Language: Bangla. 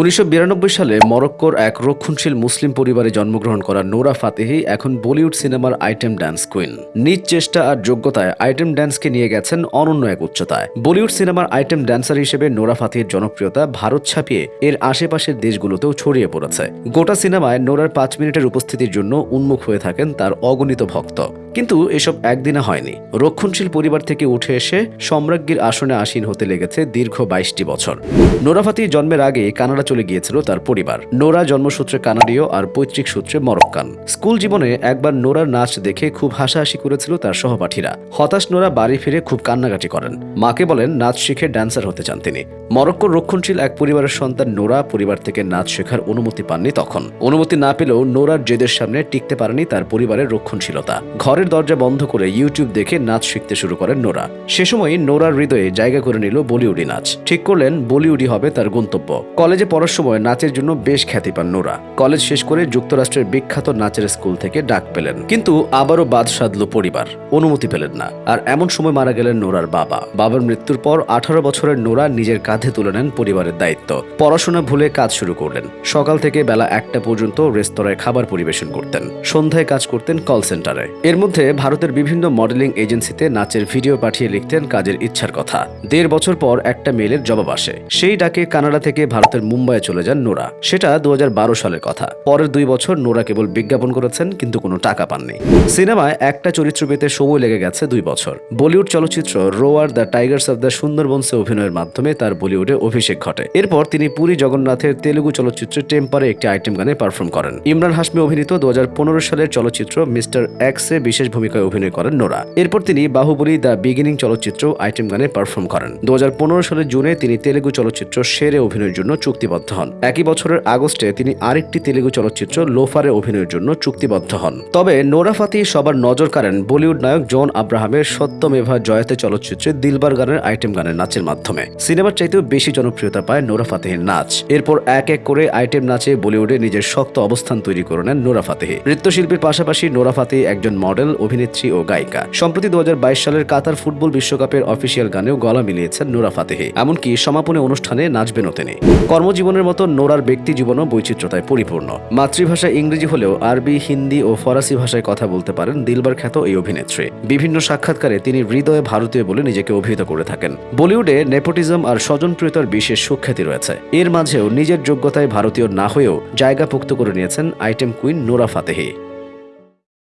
উনিশশো বিরানব্বই সালে মরক্কোর এক রক্ষণশীল মুসলিম পরিবারে জন্মগ্রহণ করা নোরা ফাতেহি এখন বলিউড সিনেমার আইটেম ড্যান্স কুইন। নিজ চেষ্টা আর যোগ্যতায় আইটেম ড্যান্সকে নিয়ে গেছেন অনন্য এক উচ্চতায়। বলিউড সিনেমার আইটেম ড্যান্সার হিসেবে নোরা ফাতেহির জনপ্রিয়তা ভারত ছাপিয়ে এর আশেপাশের দেশগুলোতেও ছড়িয়ে পড়েছে। গোটা সিনেমায় নোরার পাঁচ মিনিটের উপস্থিতির জন্য উন্মুখ হয়ে থাকেন তার অগণিত ভক্ত। কিন্তু এসব একদিনে হয়নি। রক্ষণশীল পরিবার থেকে উঠে এসে সম্রাজ্ঞীর আসনে আসীন হতে লেগেছে দীর্ঘ বাইশটি বছর। নোরা ফাতি জন্মের আগে কানাডা চলে গিয়েছিল তার পরিবার। নোরা জন্মসূত্রে কানাডীয় আর পৈতৃক সূত্রে মরক্কান। স্কুল জীবনে একবার নোরার নাচ দেখে খুব হাসাহাসি করেছিল তার সহপাঠীরা। হতাশ নোরা বাড়ি ফিরে খুব কান্নাকাটি করেন। মাকে বলেন, নাচ শিখে ড্যান্সার হতে চান তিনি। মরক্কোর রক্ষণশীল এক পরিবারের সন্তান নোরা পরিবার থেকে নাচ শেখার অনুমতি পাননি তখন। অনুমতি না পেলেও নোরার জেদের সামনে টিকতে পারেনি তার পরিবারের রক্ষণশীলতা। ঘরের দরজা বন্ধ করে ইউটিউব দেখে নাচ শিখতে শুরু করেন নোরা। সে সময় নোরার হৃদয়ে জায়গা করে নিল বলিউডি নাচ। ঠিক করলেন, বলিউডি হবে তার গন্তব্য। কলেজে পড়ার সময় নাচের জন্য বেশ খ্যাতি পান নোরা। কলেজ শেষ করে যুক্তরাষ্ট্রের বিখ্যাত নাচের স্কুল থেকে ডাক পেলেন। কিন্তু আবারও বাদ সাধল পরিবার। অনুমতি পেলেন না। আর এমন সময় মারা গেলেন নোরার বাবা। বাবার মৃত্যুর পর আঠারো বছরের নোরা নিজের কাঁধে তুলে নেন পরিবারের দায়িত্ব। পড়াশোনা ভুলে কাজ শুরু করলেন। সকাল থেকে বেলা একটা পর্যন্ত রেস্তোরাঁয় খাবার পরিবেশন করতেন। সন্ধ্যায় কাজ করতেন কল সেন্টারে। এর মধ্যে ভারতের বিভিন্ন মডেলিং এজেন্সিতে নাচের ভিডিও পাঠিয়ে লিখতেন কাজের ইচ্ছার কথা। দেড় বছর পর একটা মেলের জবাব আসে। সেই ডাকে কানাডা থেকে ভারতের মুম্বাইয়ে চলে যান নোরা। সেটা দু সালের কথা। পরের দুই বছর নোরা কেবল বিজ্ঞাপন করেছেন, কিন্তু কোনো টাকা পাননি। সিনেমায় একটা চরিত্র পেতে সময় লেগে গেছে দুই বছর। বলিউড চলচ্চিত্র roar the tigers of the সুন্দরবনসে অভিনয়ের মাধ্যমে তার বলিউডে অভিষেক ঘটে। এরপর তিনি পুরী জগন্নাথের তেলুগু চলচ্চিত্রে টেম্পারে একটি আইটেম গানে পারফর্ম করেন। ইমরান হাসমি অভিনীত দু হাজার পনেরো সালের চলচ্চিত্র মিস্টার এক্সে বিশেষ ভূমিকায় অভিনয় করেন নোরা। এরপর তিনি বাহুবলী দ্য বিগিনিং চলচ্চিত্র আইটেম গানে পারফর্ম করেন। দু হাজার পনেরো সালের জুনে তিনি তেলুগু চলচ্চিত্র শেরে অভিনয়ের জন্য চুক্তিবদ্ধ হন। একই বছরের আগস্টে তিনি আরেকটি তেলেগু চলচ্চিত্র লোফারে অভিনয়ের জন্য চুক্তিবদ্ধ হন। তবে নোরা ফাতি সবার নজর কাড়েন বলিউড নায়ক জন আব্রাহামের সত্যমেভা জয়তে চলচ্চিত্রে দিলবার গানের আইটেম গানের নাচের মাধ্যমে। সিনেমার চাইতেও বেশি জনপ্রিয়তা পায় নোরা ফাতেহের নাচ। এরপর এক এক করে আইটেম নাচে বলিউডে নিজের শক্ত অবস্থান তৈরি করে নেন নোরা ফাতেহি। নৃত্যশিল্পীর পাশাপাশি নোরা ফাতেহি একজন মডেল অভিনেত্রী ও গায়িকা। সম্প্রতি দু হাজার বাইশ সালের কাতার ফুটবল বিশ্বকাপের অফিসিয়াল গানেও গলা মিলিয়েছেন নোরা ফাতেহি। এমনকি সমাপনী অনুষ্ঠানে নাচবেনও তিনি। কর্মজীবনের মতো নোরার ব্যক্তি জীবনও বৈচিত্র্যতায় পরিপূর্ণ। মাতৃভাষা ইংরেজি হলেও আরবি, হিন্দি ও ফরাসি ভাষায় কথা বলতে পারেন দিলবার খ্যাত এই অভিনেত্রী। বিভিন্ন সাক্ষাৎকারে তিনি হৃদয়ে ভারতীয় বলে নিজেকে অভিহিত করে থাকেন। বলিউডে নেপোটিজম আর স্বজনপ্রিয়তার বিশেষ সুখ্যাতি রয়েছে। এর মাঝেও নিজের যোগ্যতায় ভারতীয় না হয়েও জায়গা পোক্ত করে নিয়েছেন আইটেম কুইন নোরা ফাতেহি।